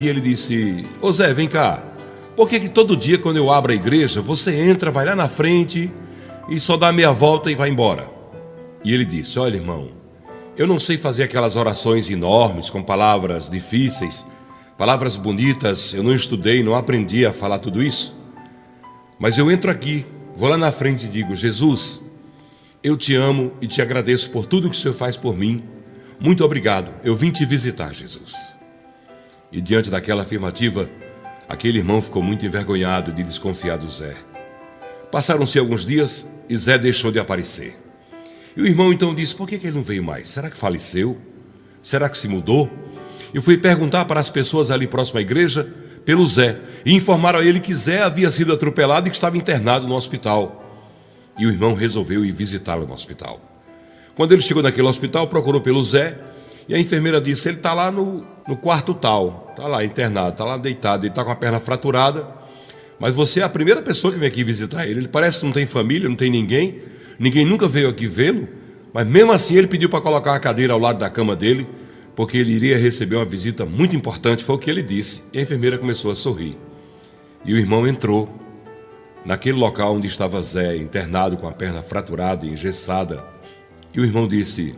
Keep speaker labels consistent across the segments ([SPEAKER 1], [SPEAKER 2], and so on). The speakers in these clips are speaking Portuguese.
[SPEAKER 1] E ele disse: Ô Zé, vem cá. Por que, que todo dia, quando eu abro a igreja, você entra, vai lá na frente e só dá meia volta e vai embora? E ele disse: Olha, irmão, eu não sei fazer aquelas orações enormes com palavras difíceis, palavras bonitas. Eu não estudei, não aprendi a falar tudo isso. Mas eu entro aqui, vou lá na frente e digo: Jesus, eu te amo e te agradeço por tudo que o Senhor faz por mim. Muito obrigado. Eu vim te visitar, Jesus. E diante daquela afirmativa, aquele irmão ficou muito envergonhado de desconfiar do Zé. Passaram-se alguns dias e Zé deixou de aparecer. E o irmão então disse: Por que, ele não veio mais? Será que faleceu? Será que se mudou? Eu fui perguntar para as pessoas ali próximo à igreja pelo Zé e informaram a ele que Zé havia sido atropelado e que estava internado no hospital. E o irmão resolveu ir visitá-lo no hospital. Quando ele chegou naquele hospital, procurou pelo Zé e a enfermeira disse: ele está lá no, no quarto tal, está lá internado, está lá deitado, ele está com a perna fraturada. Mas você é a primeira pessoa que vem aqui visitar ele. Ele parece que não tem família, não tem ninguém, ninguém nunca veio aqui vê-lo. Mas mesmo assim ele pediu para colocar uma cadeira ao lado da cama dele, porque ele iria receber uma visita muito importante, foi o que ele disse. E a enfermeira começou a sorrir. E o irmão entrou naquele local onde estava Zé, internado com a perna fraturada e engessada. E o irmão disse: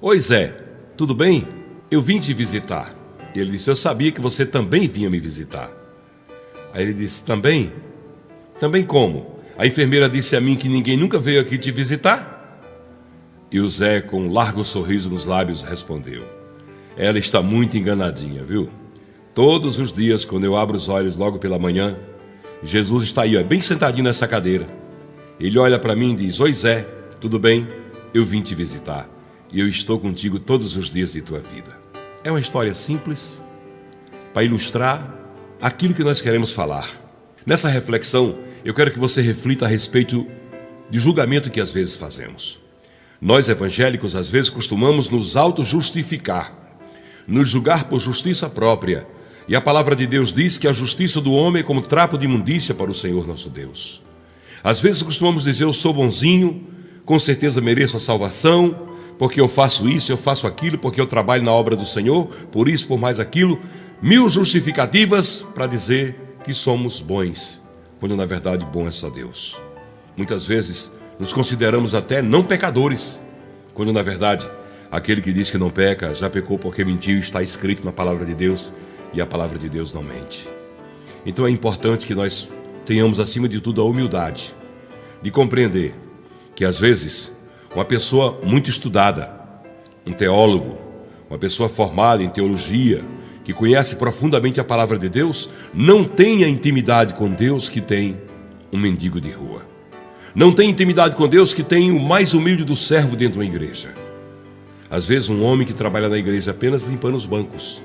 [SPEAKER 1] Oi, Zé, tudo bem? Eu vim te visitar. E ele disse: Eu sabia que você também vinha me visitar. Aí ele disse: Também? Também como? A enfermeira disse a mim que ninguém nunca veio aqui te visitar? E o Zé, com um largo sorriso nos lábios, respondeu: Ela está muito enganadinha, viu? Todos os dias, quando eu abro os olhos logo pela manhã, Jesus está aí, ó, bem sentadinho nessa cadeira. Ele olha para mim e diz: Oi, Zé, tudo bem? Eu vim te visitar e eu estou contigo todos os dias de tua vida. É uma história simples para ilustrar aquilo que nós queremos falar. Nessa reflexão, eu quero que você reflita a respeito de julgamento que às vezes fazemos. Nós evangélicos às vezes costumamos nos auto-justificar, nos julgar por justiça própria. E a palavra de Deus diz que a justiça do homem é como trapo de imundícia para o Senhor nosso Deus. Às vezes costumamos dizer eu sou bonzinho, com certeza mereço a salvação, porque eu faço isso, eu faço aquilo, porque eu trabalho na obra do Senhor, por isso, por mais aquilo. Mil justificativas para dizer que somos bons, quando na verdade bom é só Deus. Muitas vezes nos consideramos até não pecadores, quando na verdade aquele que diz que não peca já pecou porque mentiu, está escrito na palavra de Deus e a palavra de Deus não mente. Então é importante que nós tenhamos acima de tudo a humildade de compreender que às vezes uma pessoa muito estudada, um teólogo, uma pessoa formada em teologia, que conhece profundamente a palavra de Deus, não tem a intimidade com Deus que tem um mendigo de rua. Não tem intimidade com Deus que tem o mais humilde do servo dentro de uma igreja. Às vezes, um homem que trabalha na igreja apenas limpando os bancos,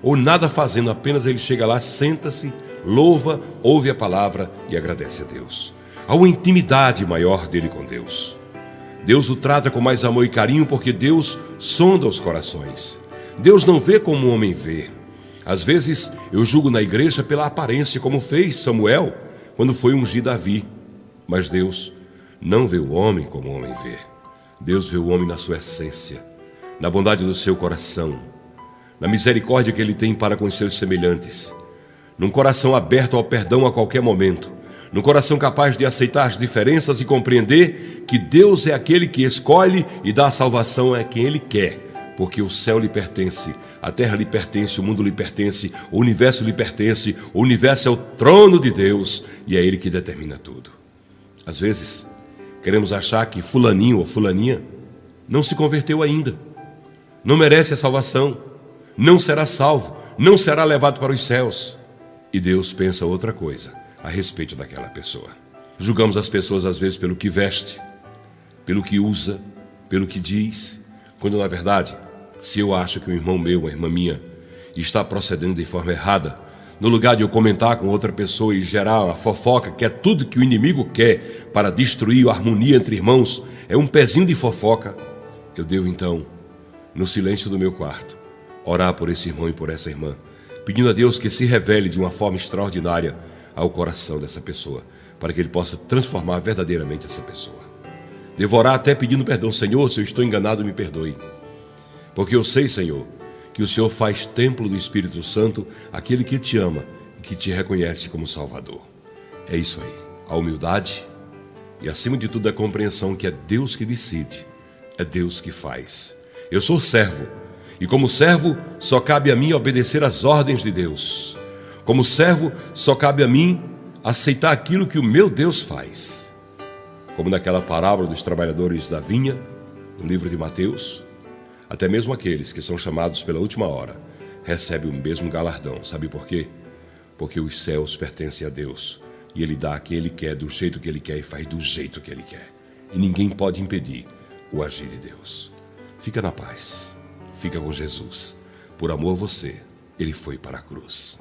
[SPEAKER 1] ou nada fazendo, apenas ele chega lá, senta-se, louva, ouve a palavra e agradece a Deus. Há uma intimidade maior dele com Deus. Deus o trata com mais amor e carinho porque Deus sonda os corações. Deus não vê como o homem vê. Às vezes eu julgo na igreja pela aparência, como fez Samuel quando foi ungir Davi. Mas Deus não vê o homem como o homem vê. Deus vê o homem na sua essência, na bondade do seu coração, na misericórdia que ele tem para com os seus semelhantes, num coração aberto ao perdão a qualquer momento no coração capaz de aceitar as diferenças e compreender que Deus é aquele que escolhe e dá a salvação a quem Ele quer, porque o céu lhe pertence, a terra lhe pertence, o mundo lhe pertence, o universo lhe pertence, o universo é o trono de Deus e é Ele que determina tudo. Às vezes, queremos achar que Fulaninho ou Fulaninha não se converteu ainda, não merece a salvação, não será salvo, não será levado para os céus. E Deus pensa outra coisa a respeito daquela pessoa. Julgamos as pessoas às vezes pelo que veste, pelo que usa, pelo que diz, quando na verdade, se eu acho que um irmão meu, uma irmã minha, está procedendo de forma errada, no lugar de eu comentar com outra pessoa e gerar uma fofoca, que é tudo que o inimigo quer para destruir a harmonia entre irmãos, é um pezinho de fofoca, eu devo então, no silêncio do meu quarto, orar por esse irmão e por essa irmã, pedindo a Deus que se revele de uma forma extraordinária ao coração dessa pessoa, para que ele possa transformar verdadeiramente essa pessoa. Devorar até pedindo perdão, Senhor, se eu estou enganado, me perdoe. Porque eu sei, Senhor, que o Senhor faz templo do Espírito Santo, aquele que te ama e que te reconhece como Salvador. É isso aí, a humildade e, acima de tudo, a compreensão que é Deus que decide, é Deus que faz. Eu sou servo, e como servo, só cabe a mim obedecer às ordens de Deus. Como servo, só cabe a mim aceitar aquilo que o meu Deus faz. Como naquela parábola dos trabalhadores da vinha, no livro de Mateus, até mesmo aqueles que são chamados pela última hora recebem o mesmo galardão. Sabe por quê? Porque os céus pertencem a Deus e Ele dá a quem Ele quer, do jeito que Ele quer e faz do jeito que Ele quer. E ninguém pode impedir o agir de Deus. Fica na paz, fica com Jesus. Por amor a você, Ele foi para a cruz.